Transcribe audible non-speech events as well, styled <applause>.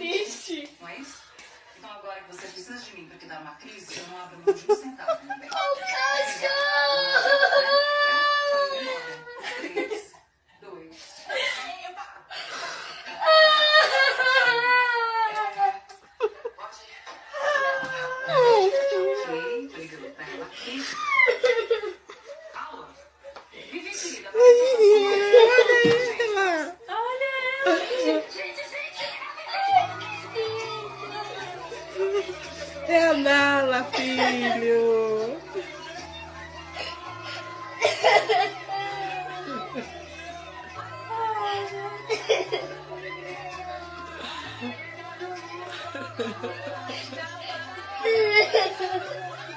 triste. Mas, então agora que você precisa de mim para te dar uma crise, eu não abro mão de um centavo, meu cachorro! Três, dois, Olha ela! É a Nala, filho. <laughs>